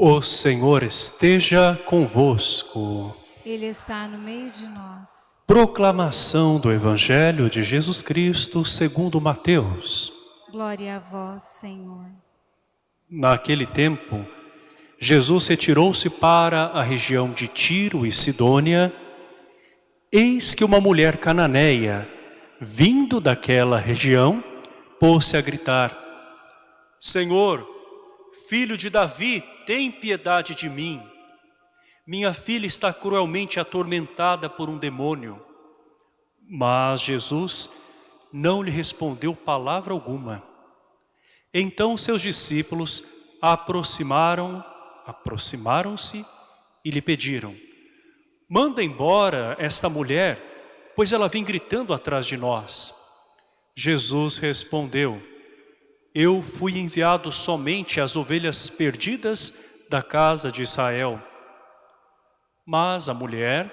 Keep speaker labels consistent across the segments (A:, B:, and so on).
A: O Senhor esteja convosco.
B: Ele está no meio de nós.
A: Proclamação do Evangelho de Jesus Cristo segundo Mateus.
B: Glória a vós, Senhor.
A: Naquele tempo, Jesus retirou-se para a região de Tiro e Sidônia. Eis que uma mulher cananeia, vindo daquela região, pôs-se a gritar, Senhor, filho de Davi, tem piedade de mim. Minha filha está cruelmente atormentada por um demônio. Mas Jesus não lhe respondeu palavra alguma. Então seus discípulos aproximaram, aproximaram-se e lhe pediram, manda embora esta mulher, pois ela vem gritando atrás de nós. Jesus respondeu, eu fui enviado somente às ovelhas perdidas da casa de Israel. Mas a mulher,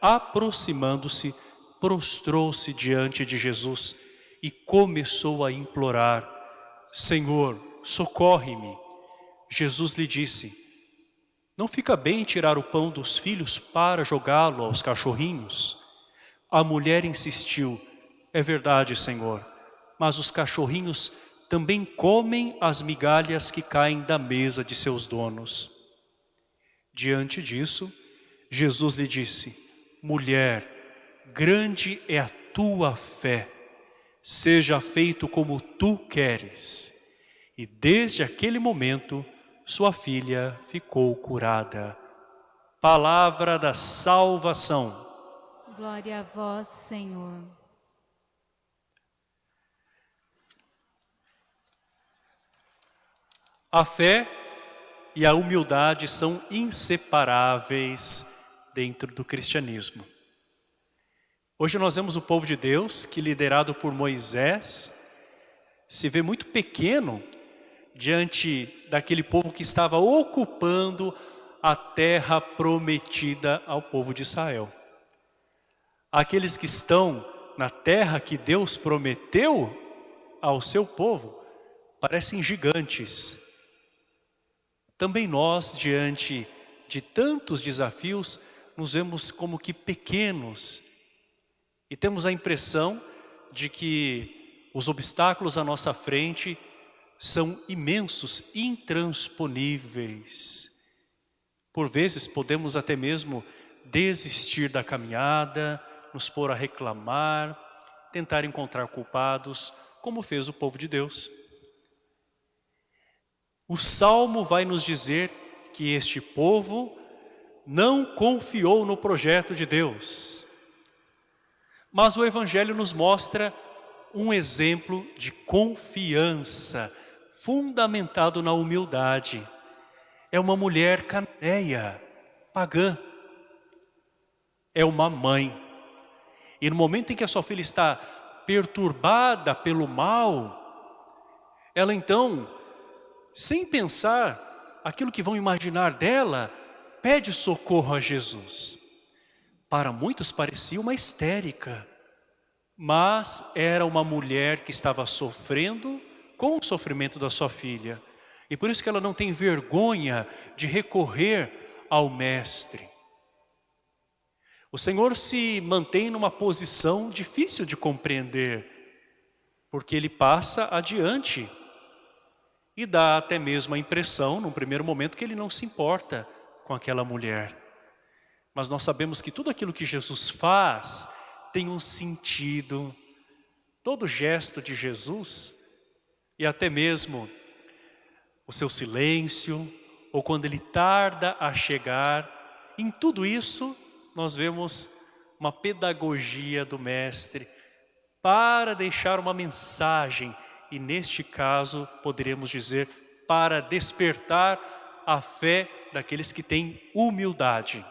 A: aproximando-se, prostrou-se diante de Jesus e começou a implorar, Senhor, socorre-me. Jesus lhe disse, não fica bem tirar o pão dos filhos para jogá-lo aos cachorrinhos? A mulher insistiu, é verdade, Senhor, mas os cachorrinhos também comem as migalhas que caem da mesa de seus donos. Diante disso, Jesus lhe disse, mulher, grande é a tua fé, seja feito como tu queres. E desde aquele momento, sua filha ficou curada. Palavra da salvação.
B: Glória a vós, Senhor.
A: A fé e a humildade são inseparáveis dentro do cristianismo. Hoje nós vemos o povo de Deus que liderado por Moisés se vê muito pequeno diante daquele povo que estava ocupando a terra prometida ao povo de Israel. Aqueles que estão na terra que Deus prometeu ao seu povo parecem gigantes, também nós, diante de tantos desafios, nos vemos como que pequenos e temos a impressão de que os obstáculos à nossa frente são imensos, intransponíveis. Por vezes podemos até mesmo desistir da caminhada, nos pôr a reclamar, tentar encontrar culpados, como fez o povo de Deus. O Salmo vai nos dizer que este povo não confiou no projeto de Deus. Mas o Evangelho nos mostra um exemplo de confiança fundamentado na humildade. É uma mulher caneia, pagã. É uma mãe. E no momento em que a sua filha está perturbada pelo mal, ela então sem pensar aquilo que vão imaginar dela, pede socorro a Jesus. Para muitos parecia uma histérica, mas era uma mulher que estava sofrendo com o sofrimento da sua filha. E por isso que ela não tem vergonha de recorrer ao mestre. O Senhor se mantém numa posição difícil de compreender, porque Ele passa adiante e dá até mesmo a impressão, num primeiro momento, que ele não se importa com aquela mulher. Mas nós sabemos que tudo aquilo que Jesus faz tem um sentido. Todo gesto de Jesus, e até mesmo o seu silêncio, ou quando ele tarda a chegar, em tudo isso nós vemos uma pedagogia do Mestre para deixar uma mensagem e neste caso poderíamos dizer para despertar a fé daqueles que têm humildade.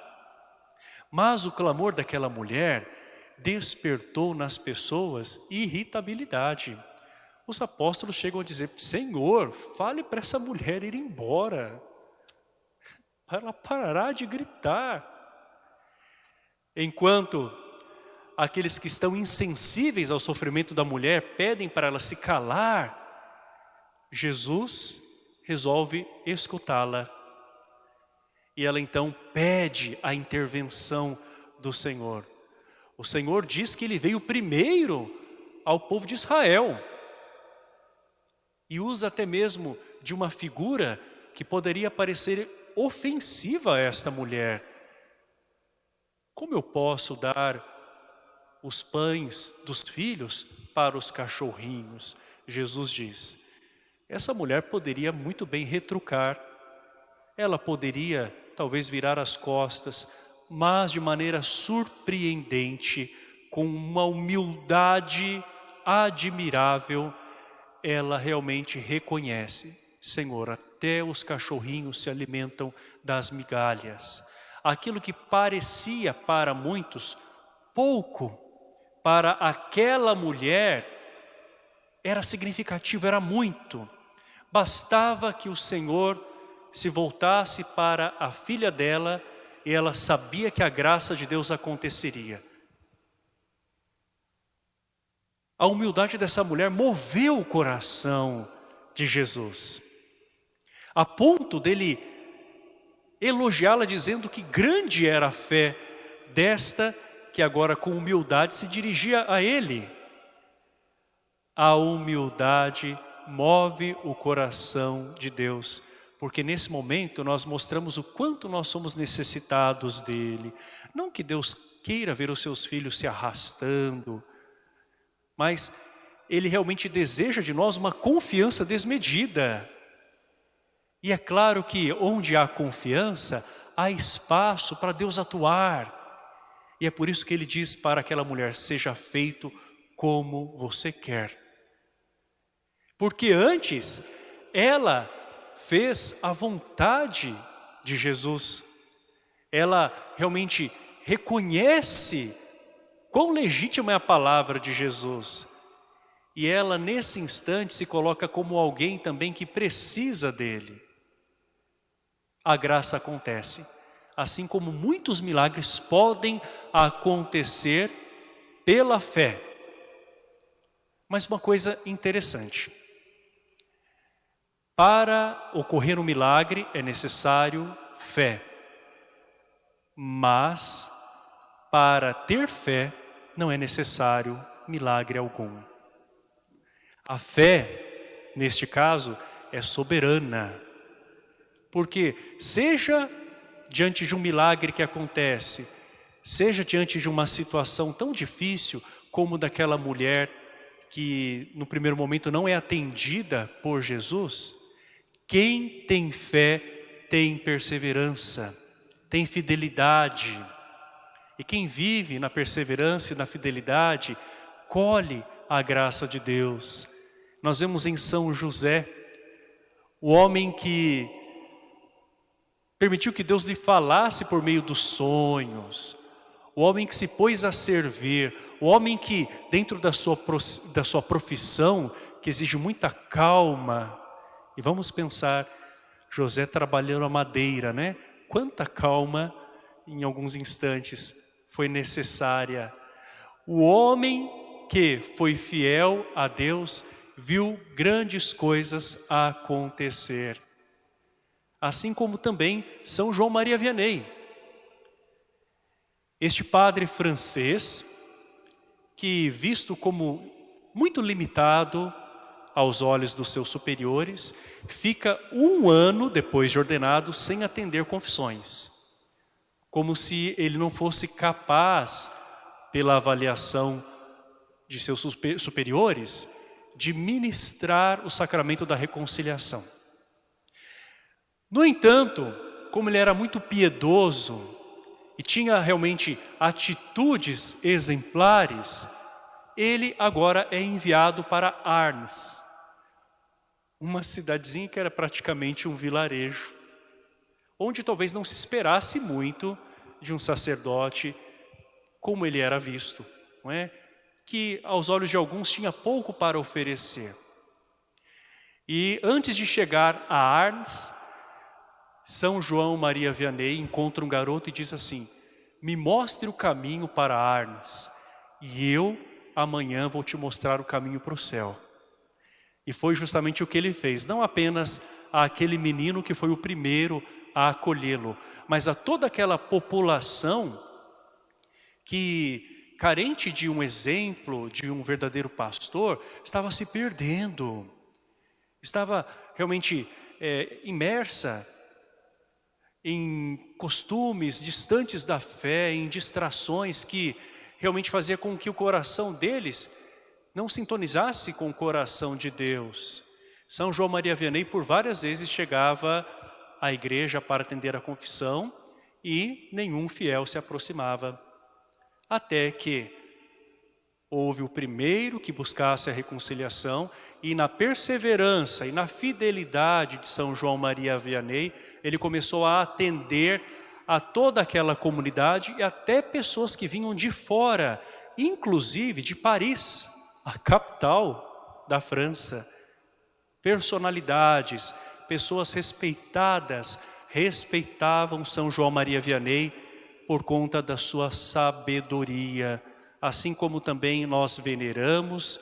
A: Mas o clamor daquela mulher despertou nas pessoas irritabilidade. Os apóstolos chegam a dizer, Senhor, fale para essa mulher ir embora. Ela parará de gritar. Enquanto aqueles que estão insensíveis ao sofrimento da mulher pedem para ela se calar, Jesus resolve escutá-la. E ela então pede a intervenção do Senhor. O Senhor diz que ele veio primeiro ao povo de Israel. E usa até mesmo de uma figura que poderia parecer ofensiva a esta mulher. Como eu posso dar os pães dos filhos para os cachorrinhos? Jesus diz. Essa mulher poderia muito bem retrucar. Ela poderia talvez virar as costas, mas de maneira surpreendente, com uma humildade admirável, ela realmente reconhece, Senhor, até os cachorrinhos se alimentam das migalhas. Aquilo que parecia para muitos pouco, para aquela mulher era significativo, era muito. Bastava que o Senhor se voltasse para a filha dela e ela sabia que a graça de Deus aconteceria. A humildade dessa mulher moveu o coração de Jesus, a ponto dele elogiá-la dizendo que grande era a fé desta que agora com humildade se dirigia a ele. A humildade move o coração de Deus, porque nesse momento nós mostramos o quanto nós somos necessitados dele. Não que Deus queira ver os seus filhos se arrastando, mas Ele realmente deseja de nós uma confiança desmedida. E é claro que onde há confiança, há espaço para Deus atuar. E é por isso que Ele diz para aquela mulher, seja feito como você quer. Porque antes, ela fez a vontade de Jesus. Ela realmente reconhece Quão legítima é a palavra de Jesus. E ela, nesse instante, se coloca como alguém também que precisa dele. A graça acontece. Assim como muitos milagres podem acontecer pela fé. Mas uma coisa interessante. Para ocorrer um milagre é necessário fé. Mas, para ter fé, não é necessário milagre algum. A fé, neste caso, é soberana. Porque seja diante de um milagre que acontece, seja diante de uma situação tão difícil como daquela mulher que no primeiro momento não é atendida por Jesus, quem tem fé tem perseverança, tem fidelidade, e quem vive na perseverança e na fidelidade, colhe a graça de Deus. Nós vemos em São José, o homem que permitiu que Deus lhe falasse por meio dos sonhos, o homem que se pôs a servir, o homem que dentro da sua, da sua profissão, que exige muita calma, e vamos pensar, José trabalhando a madeira, né? Quanta calma em alguns instantes foi necessária. O homem que foi fiel a Deus viu grandes coisas acontecer. Assim como também São João Maria Vianney. Este padre francês, que visto como muito limitado aos olhos dos seus superiores, fica um ano depois de ordenado sem atender confissões como se ele não fosse capaz, pela avaliação de seus superiores, de ministrar o sacramento da reconciliação. No entanto, como ele era muito piedoso e tinha realmente atitudes exemplares, ele agora é enviado para Arnes, uma cidadezinha que era praticamente um vilarejo onde talvez não se esperasse muito de um sacerdote como ele era visto, não é? que aos olhos de alguns tinha pouco para oferecer. E antes de chegar a Arnes, São João Maria Vianney encontra um garoto e diz assim, me mostre o caminho para Arnes, e eu amanhã vou te mostrar o caminho para o céu. E foi justamente o que ele fez, não apenas aquele menino que foi o primeiro a acolhê-lo, mas a toda aquela população que, carente de um exemplo, de um verdadeiro pastor, estava se perdendo, estava realmente é, imersa em costumes distantes da fé, em distrações que realmente fazia com que o coração deles não sintonizasse com o coração de Deus. São João Maria Vianney por várias vezes chegava à igreja para atender a confissão e nenhum fiel se aproximava. Até que houve o primeiro que buscasse a reconciliação e na perseverança e na fidelidade de São João Maria Vianney, ele começou a atender a toda aquela comunidade e até pessoas que vinham de fora, inclusive de Paris, a capital da França. Personalidades, pessoas respeitadas, respeitavam São João Maria Vianney por conta da sua sabedoria, assim como também nós veneramos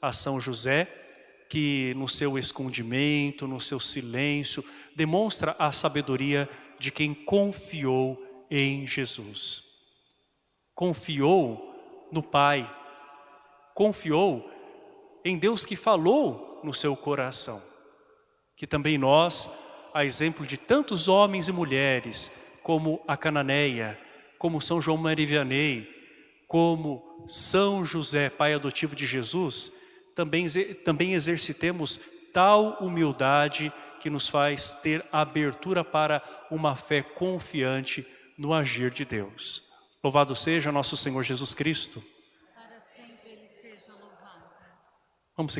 A: a São José, que no seu escondimento, no seu silêncio, demonstra a sabedoria de quem confiou em Jesus. Confiou no Pai, confiou em Deus que falou no seu coração. Que também nós, a exemplo de tantos homens e mulheres, como a Cananeia, como São João Maria Vianney, como São José, pai adotivo de Jesus, também, também exercitemos tal humildade que nos faz ter abertura para uma fé confiante no agir de Deus. Louvado seja nosso Senhor Jesus Cristo.
B: Para sempre ele seja louvado.
A: Vamos